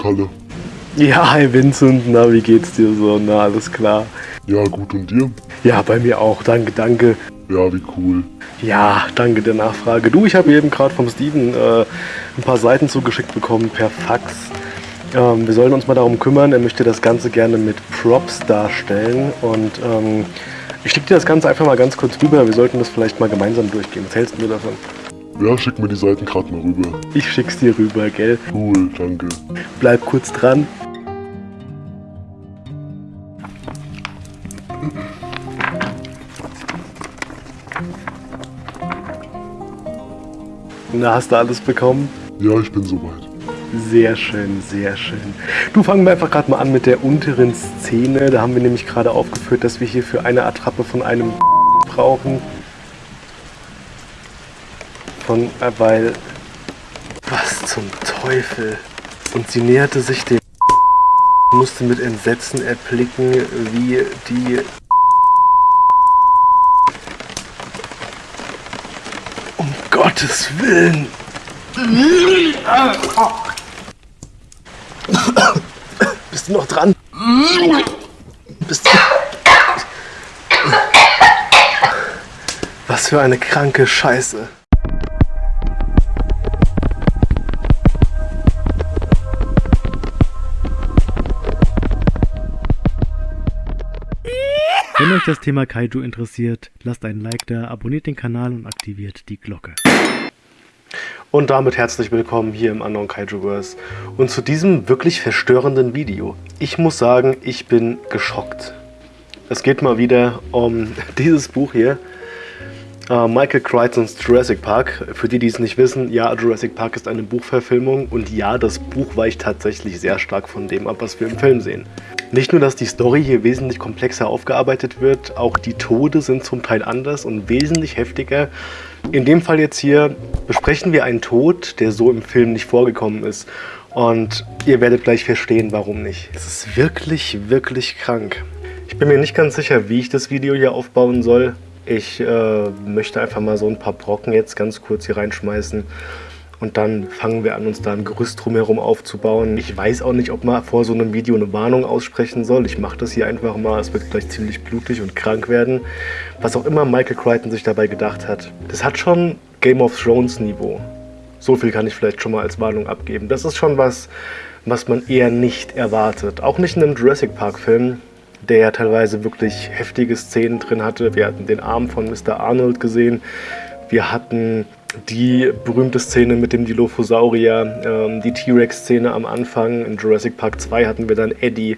Kalle. Ja, hi Vincent, na, wie geht's dir so? Na, alles klar. Ja, gut und dir? Ja, bei mir auch, danke, danke. Ja, wie cool. Ja, danke der Nachfrage. Du, ich habe eben gerade vom Steven äh, ein paar Seiten zugeschickt bekommen per Fax. Ähm, wir sollen uns mal darum kümmern, er möchte das Ganze gerne mit Props darstellen und ähm, ich schicke dir das Ganze einfach mal ganz kurz rüber. Wir sollten das vielleicht mal gemeinsam durchgehen. Was hältst du davon? Ja, schick mir die Seiten gerade mal rüber. Ich schick's dir rüber, gell? Cool, danke. Bleib kurz dran. Na, hast du alles bekommen? Ja, ich bin soweit. Sehr schön, sehr schön. Du fangen wir einfach gerade mal an mit der unteren Szene. Da haben wir nämlich gerade aufgeführt, dass wir hier für eine Attrappe von einem brauchen. Von, äh, weil... Was zum Teufel? Und sie näherte sich dem musste mit Entsetzen erblicken, wie die Um Gottes Willen! Bist du noch dran? Bist du... Was für eine kranke Scheiße. Euch das Thema Kaiju interessiert, lasst einen Like da, abonniert den Kanal und aktiviert die Glocke. Und damit herzlich willkommen hier im Unknown Kaijuverse und zu diesem wirklich verstörenden Video. Ich muss sagen, ich bin geschockt. Es geht mal wieder um dieses Buch hier. Uh, Michael Crichtons Jurassic Park. Für die, die es nicht wissen, ja, Jurassic Park ist eine Buchverfilmung und ja, das Buch weicht tatsächlich sehr stark von dem ab, was wir im Film sehen. Nicht nur, dass die Story hier wesentlich komplexer aufgearbeitet wird, auch die Tode sind zum Teil anders und wesentlich heftiger. In dem Fall jetzt hier besprechen wir einen Tod, der so im Film nicht vorgekommen ist. Und ihr werdet gleich verstehen, warum nicht. Es ist wirklich, wirklich krank. Ich bin mir nicht ganz sicher, wie ich das Video hier aufbauen soll. Ich äh, möchte einfach mal so ein paar Brocken jetzt ganz kurz hier reinschmeißen. Und dann fangen wir an, uns da ein Gerüst drumherum aufzubauen. Ich weiß auch nicht, ob man vor so einem Video eine Warnung aussprechen soll. Ich mache das hier einfach mal. Es wird gleich ziemlich blutig und krank werden. Was auch immer Michael Crichton sich dabei gedacht hat. Das hat schon Game of Thrones Niveau. So viel kann ich vielleicht schon mal als Warnung abgeben. Das ist schon was, was man eher nicht erwartet. Auch nicht in einem Jurassic Park Film der ja teilweise wirklich heftige Szenen drin hatte. Wir hatten den Arm von Mr. Arnold gesehen. Wir hatten die berühmte Szene mit dem Dilophosaurier, ähm, die T-Rex-Szene am Anfang. In Jurassic Park 2 hatten wir dann Eddie.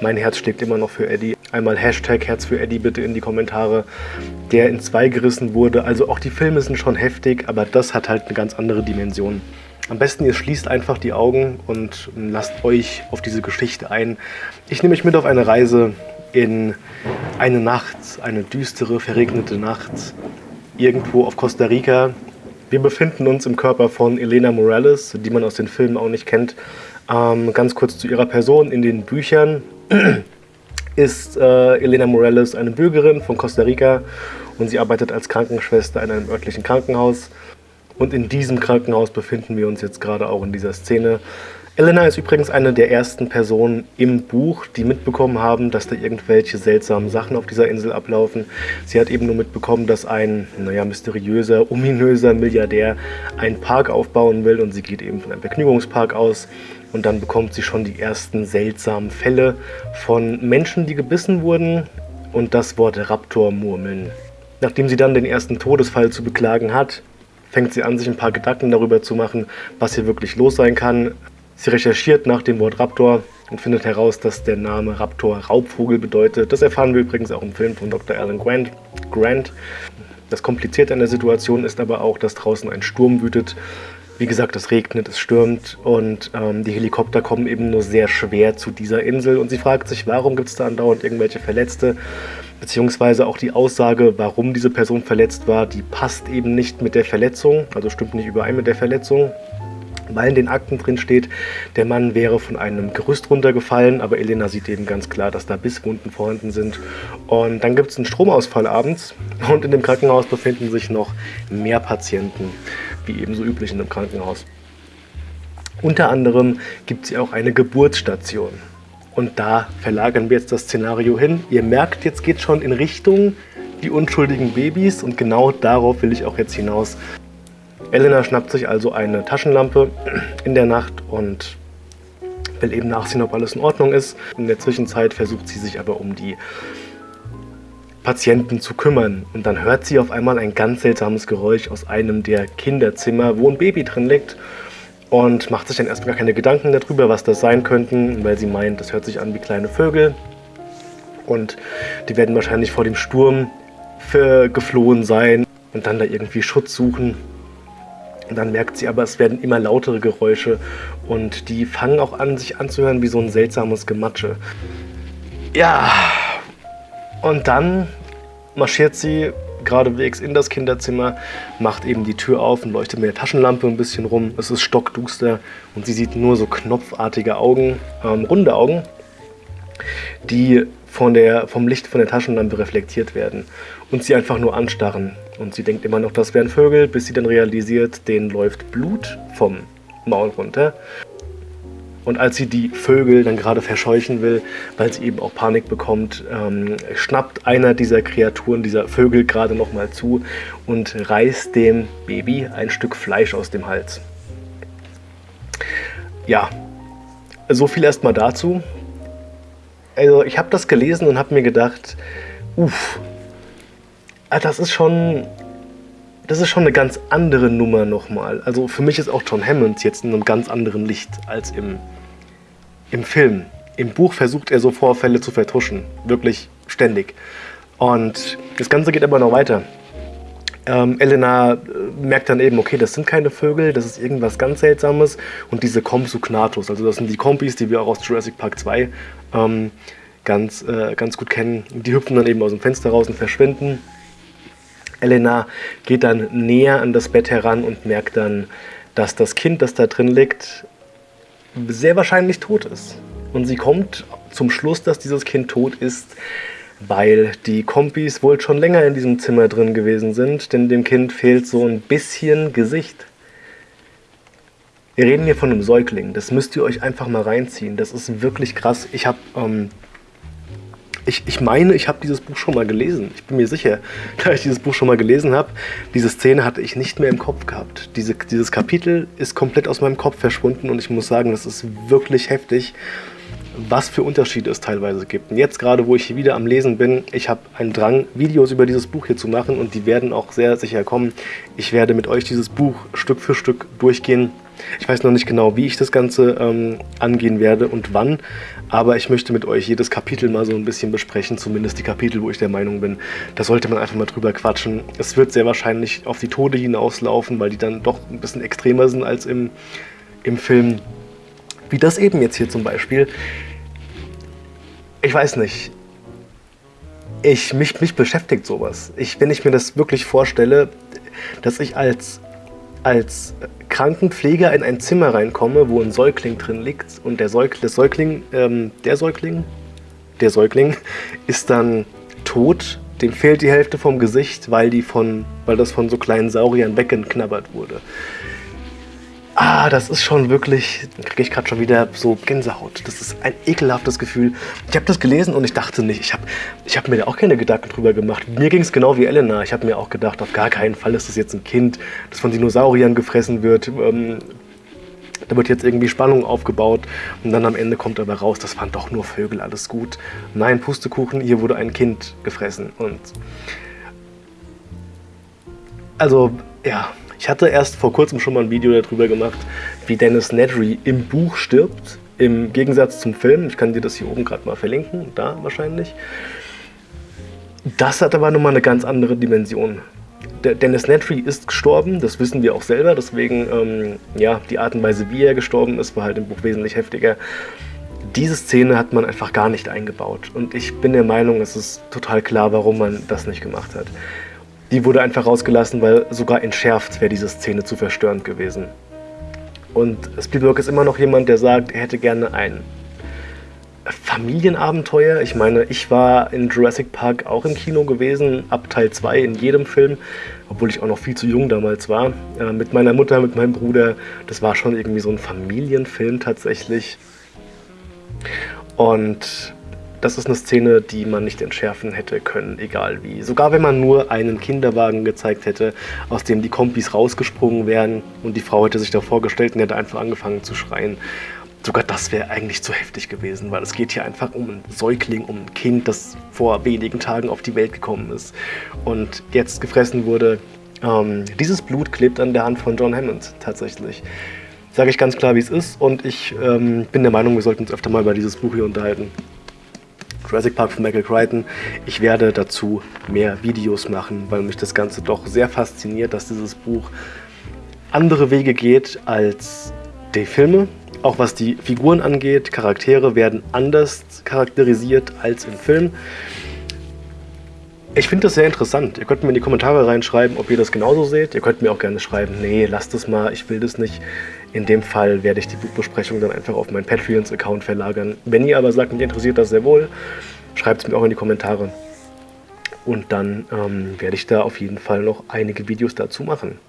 Mein Herz schlägt immer noch für Eddie. Einmal Hashtag Herz für Eddie bitte in die Kommentare, der in zwei gerissen wurde. Also auch die Filme sind schon heftig, aber das hat halt eine ganz andere Dimension. Am besten ihr schließt einfach die Augen und lasst euch auf diese Geschichte ein. Ich nehme euch mit auf eine Reise in eine Nacht, eine düstere, verregnete Nacht, irgendwo auf Costa Rica. Wir befinden uns im Körper von Elena Morales, die man aus den Filmen auch nicht kennt. Ähm, ganz kurz zu ihrer Person. In den Büchern ist äh, Elena Morales eine Bürgerin von Costa Rica und sie arbeitet als Krankenschwester in einem örtlichen Krankenhaus. Und in diesem Krankenhaus befinden wir uns jetzt gerade auch in dieser Szene. Elena ist übrigens eine der ersten Personen im Buch, die mitbekommen haben, dass da irgendwelche seltsamen Sachen auf dieser Insel ablaufen. Sie hat eben nur mitbekommen, dass ein, naja, mysteriöser, ominöser Milliardär einen Park aufbauen will und sie geht eben von einem Vergnügungspark aus. Und dann bekommt sie schon die ersten seltsamen Fälle von Menschen, die gebissen wurden und das Wort Raptor murmeln. Nachdem sie dann den ersten Todesfall zu beklagen hat, fängt sie an, sich ein paar Gedanken darüber zu machen, was hier wirklich los sein kann. Sie recherchiert nach dem Wort Raptor und findet heraus, dass der Name Raptor Raubvogel bedeutet. Das erfahren wir übrigens auch im Film von Dr. Alan Grant. Grant. Das Komplizierte an der Situation ist aber auch, dass draußen ein Sturm wütet. Wie gesagt, es regnet, es stürmt und ähm, die Helikopter kommen eben nur sehr schwer zu dieser Insel. Und sie fragt sich, warum gibt es da andauernd irgendwelche Verletzte? Beziehungsweise auch die Aussage, warum diese Person verletzt war, die passt eben nicht mit der Verletzung, also stimmt nicht überein mit der Verletzung weil in den Akten drin steht, der Mann wäre von einem Gerüst runtergefallen, aber Elena sieht eben ganz klar, dass da Bisswunden vorhanden sind. Und dann gibt es einen Stromausfall abends und in dem Krankenhaus befinden sich noch mehr Patienten, wie ebenso üblich in einem Krankenhaus. Unter anderem gibt sie auch eine Geburtsstation. Und da verlagern wir jetzt das Szenario hin. Ihr merkt, jetzt geht schon in Richtung die unschuldigen Babys und genau darauf will ich auch jetzt hinaus. Elena schnappt sich also eine Taschenlampe in der Nacht und will eben nachsehen, ob alles in Ordnung ist. In der Zwischenzeit versucht sie sich aber um die Patienten zu kümmern. Und dann hört sie auf einmal ein ganz seltsames Geräusch aus einem der Kinderzimmer, wo ein Baby drin liegt und macht sich dann erstmal gar keine Gedanken darüber, was das sein könnten, weil sie meint, das hört sich an wie kleine Vögel und die werden wahrscheinlich vor dem Sturm geflohen sein und dann da irgendwie Schutz suchen. Und dann merkt sie aber, es werden immer lautere Geräusche und die fangen auch an, sich anzuhören wie so ein seltsames Gematsche. Ja, und dann marschiert sie geradewegs in das Kinderzimmer, macht eben die Tür auf und leuchtet mit der Taschenlampe ein bisschen rum. Es ist stockduster und sie sieht nur so knopfartige Augen, ähm, runde Augen, die von der, vom Licht von der Taschenlampe reflektiert werden und sie einfach nur anstarren. Und sie denkt immer noch, das wären Vögel, bis sie dann realisiert, denen läuft Blut vom Maul runter. Und als sie die Vögel dann gerade verscheuchen will, weil sie eben auch Panik bekommt, ähm, schnappt einer dieser Kreaturen, dieser Vögel gerade nochmal zu und reißt dem Baby ein Stück Fleisch aus dem Hals. Ja, so viel erstmal dazu. Also ich habe das gelesen und habe mir gedacht, uff, das ist schon das ist schon eine ganz andere Nummer nochmal. Also für mich ist auch John Hammond jetzt in einem ganz anderen Licht als im, im Film. Im Buch versucht er so Vorfälle zu vertuschen, wirklich ständig. Und das Ganze geht aber noch weiter. Ähm, Elena äh, merkt dann eben, okay, das sind keine Vögel, das ist irgendwas ganz Seltsames. Und diese Compsognathus, also das sind die Kompis, die wir auch aus Jurassic Park 2 ähm, ganz, äh, ganz gut kennen. Die hüpfen dann eben aus dem Fenster raus und verschwinden. Elena geht dann näher an das Bett heran und merkt dann, dass das Kind, das da drin liegt, sehr wahrscheinlich tot ist. Und sie kommt zum Schluss, dass dieses Kind tot ist, weil die Kompis wohl schon länger in diesem Zimmer drin gewesen sind, denn dem Kind fehlt so ein bisschen Gesicht. Wir reden hier von einem Säugling, das müsst ihr euch einfach mal reinziehen. Das ist wirklich krass. Ich habe ähm, ich, ich meine, ich habe dieses Buch schon mal gelesen. Ich bin mir sicher, dass ich dieses Buch schon mal gelesen habe. Diese Szene hatte ich nicht mehr im Kopf gehabt. Diese, dieses Kapitel ist komplett aus meinem Kopf verschwunden und ich muss sagen, das ist wirklich heftig, was für Unterschiede es teilweise gibt. Und jetzt gerade, wo ich hier wieder am Lesen bin, ich habe einen Drang, Videos über dieses Buch hier zu machen und die werden auch sehr sicher kommen. Ich werde mit euch dieses Buch Stück für Stück durchgehen ich weiß noch nicht genau, wie ich das Ganze ähm, angehen werde und wann, aber ich möchte mit euch jedes Kapitel mal so ein bisschen besprechen, zumindest die Kapitel, wo ich der Meinung bin, da sollte man einfach mal drüber quatschen. Es wird sehr wahrscheinlich auf die Tode hinauslaufen, weil die dann doch ein bisschen extremer sind als im, im Film. Wie das eben jetzt hier zum Beispiel. Ich weiß nicht. Ich, mich, mich beschäftigt sowas. Ich, wenn ich mir das wirklich vorstelle, dass ich als als Krankenpfleger in ein Zimmer reinkomme, wo ein Säugling drin liegt und der, Säug, der Säugling, ähm, der Säugling, der Säugling ist dann tot, dem fehlt die Hälfte vom Gesicht, weil, die von, weil das von so kleinen Sauriern weggeknabbert wurde. Ah, das ist schon wirklich, kriege ich gerade schon wieder so Gänsehaut. Das ist ein ekelhaftes Gefühl. Ich habe das gelesen und ich dachte nicht, ich habe ich hab mir da auch keine Gedanken drüber gemacht. Mir ging es genau wie Elena. Ich habe mir auch gedacht, auf gar keinen Fall ist das jetzt ein Kind, das von Dinosauriern gefressen wird. Ähm, da wird jetzt irgendwie Spannung aufgebaut und dann am Ende kommt aber raus, das waren doch nur Vögel, alles gut. Nein, Pustekuchen, hier wurde ein Kind gefressen. Und also, ja, ich hatte erst vor kurzem schon mal ein Video darüber gemacht, wie Dennis Nedry im Buch stirbt, im Gegensatz zum Film. Ich kann dir das hier oben gerade mal verlinken, da wahrscheinlich. Das hat aber nochmal eine ganz andere Dimension. Der Dennis Nedry ist gestorben, das wissen wir auch selber, deswegen, ähm, ja, die Art und Weise, wie er gestorben ist, war halt im Buch wesentlich heftiger. Diese Szene hat man einfach gar nicht eingebaut und ich bin der Meinung, es ist total klar, warum man das nicht gemacht hat. Die wurde einfach rausgelassen, weil sogar entschärft wäre diese Szene zu verstörend gewesen. Und Spielberg ist immer noch jemand, der sagt, er hätte gerne ein Familienabenteuer. Ich meine, ich war in Jurassic Park auch im Kino gewesen, ab Teil 2 in jedem Film, obwohl ich auch noch viel zu jung damals war. Äh, mit meiner Mutter, mit meinem Bruder. Das war schon irgendwie so ein Familienfilm tatsächlich. Und das ist eine Szene, die man nicht entschärfen hätte können, egal wie. Sogar wenn man nur einen Kinderwagen gezeigt hätte, aus dem die Kompis rausgesprungen wären und die Frau hätte sich da vorgestellt und hätte einfach angefangen zu schreien. Sogar das wäre eigentlich zu heftig gewesen, weil es geht hier einfach um einen Säugling, um ein Kind, das vor wenigen Tagen auf die Welt gekommen ist und jetzt gefressen wurde. Ähm, dieses Blut klebt an der Hand von John Hammond tatsächlich. Sage ich ganz klar, wie es ist und ich ähm, bin der Meinung, wir sollten uns öfter mal über dieses Buch hier unterhalten. Jurassic Park von Michael Crichton. Ich werde dazu mehr Videos machen, weil mich das Ganze doch sehr fasziniert, dass dieses Buch andere Wege geht als die Filme. Auch was die Figuren angeht, Charaktere werden anders charakterisiert als im Film. Ich finde das sehr interessant. Ihr könnt mir in die Kommentare reinschreiben, ob ihr das genauso seht. Ihr könnt mir auch gerne schreiben, nee, lasst es mal, ich will das nicht. In dem Fall werde ich die Buchbesprechung dann einfach auf meinen Patreons-Account verlagern. Wenn ihr aber sagt, mich interessiert das sehr wohl, schreibt es mir auch in die Kommentare. Und dann ähm, werde ich da auf jeden Fall noch einige Videos dazu machen.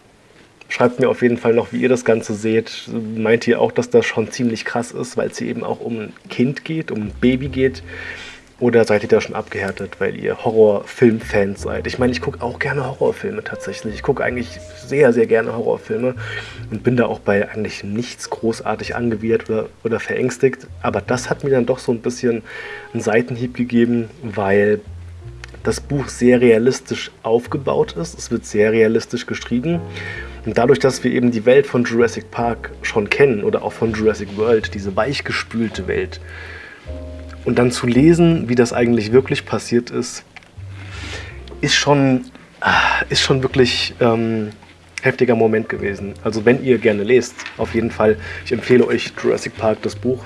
Schreibt mir auf jeden Fall noch, wie ihr das Ganze seht. Meint ihr auch, dass das schon ziemlich krass ist, weil es hier eben auch um ein Kind geht, um ein Baby geht? Oder seid ihr da schon abgehärtet, weil ihr Horrorfilm-Fans seid? Ich meine, ich gucke auch gerne Horrorfilme tatsächlich. Ich gucke eigentlich sehr, sehr gerne Horrorfilme und bin da auch bei eigentlich nichts großartig angewidert oder, oder verängstigt. Aber das hat mir dann doch so ein bisschen einen Seitenhieb gegeben, weil das Buch sehr realistisch aufgebaut ist. Es wird sehr realistisch geschrieben. Und dadurch, dass wir eben die Welt von Jurassic Park schon kennen oder auch von Jurassic World, diese weichgespülte Welt, und dann zu lesen, wie das eigentlich wirklich passiert ist, ist schon, ah, ist schon wirklich ähm, heftiger Moment gewesen. Also wenn ihr gerne lest, auf jeden Fall, ich empfehle euch Jurassic Park, das Buch.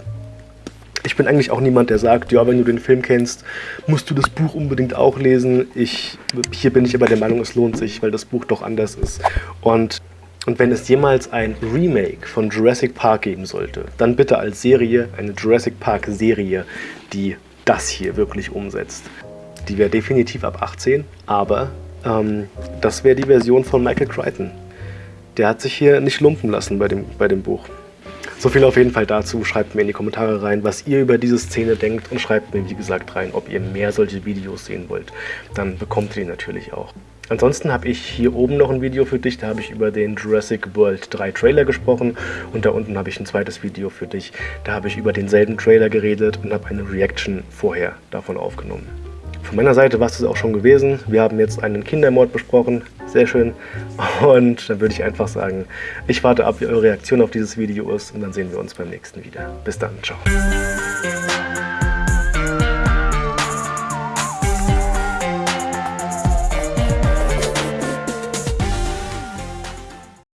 Ich bin eigentlich auch niemand, der sagt, ja, wenn du den Film kennst, musst du das Buch unbedingt auch lesen. Ich, hier bin ich aber der Meinung, es lohnt sich, weil das Buch doch anders ist. Und und wenn es jemals ein Remake von Jurassic Park geben sollte, dann bitte als Serie, eine Jurassic Park Serie, die das hier wirklich umsetzt. Die wäre definitiv ab 18, aber ähm, das wäre die Version von Michael Crichton. Der hat sich hier nicht lumpen lassen bei dem, bei dem Buch. So viel auf jeden Fall dazu. Schreibt mir in die Kommentare rein, was ihr über diese Szene denkt und schreibt mir, wie gesagt, rein, ob ihr mehr solche Videos sehen wollt. Dann bekommt ihr die natürlich auch. Ansonsten habe ich hier oben noch ein Video für dich, da habe ich über den Jurassic World 3 Trailer gesprochen und da unten habe ich ein zweites Video für dich, da habe ich über denselben Trailer geredet und habe eine Reaction vorher davon aufgenommen. Von meiner Seite war es das auch schon gewesen. Wir haben jetzt einen Kindermord besprochen, sehr schön. Und dann würde ich einfach sagen, ich warte ab, wie eure Reaktion auf dieses Video ist und dann sehen wir uns beim nächsten wieder. Bis dann, ciao.